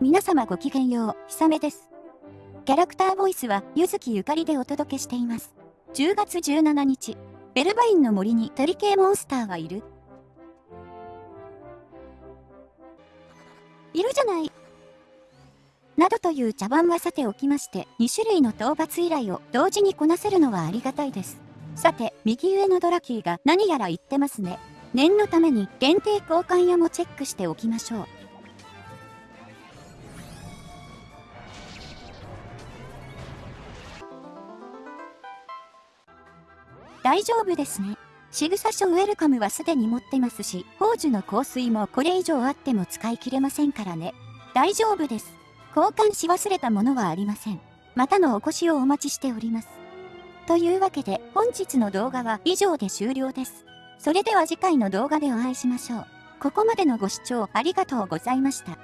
皆様ごきげんよう、ひさめです。キャラクターボイスは、ゆずきゆかりでお届けしています。10月17日、ベルバインの森に鳥系モンスターはいるいるじゃない。などという茶番はさておきまして、2種類の討伐依頼を同時にこなせるのはありがたいです。さて、右上のドラキーが何やら言ってますね。念のために限定交換屋もチェックしておきましょう。大丈夫ですね。仕草書ウェルカムはすでに持ってますし、宝珠の香水もこれ以上あっても使い切れませんからね。大丈夫です。交換し忘れたものはありません。またのお越しをお待ちしております。というわけで本日の動画は以上で終了です。それでは次回の動画でお会いしましょう。ここまでのご視聴ありがとうございました。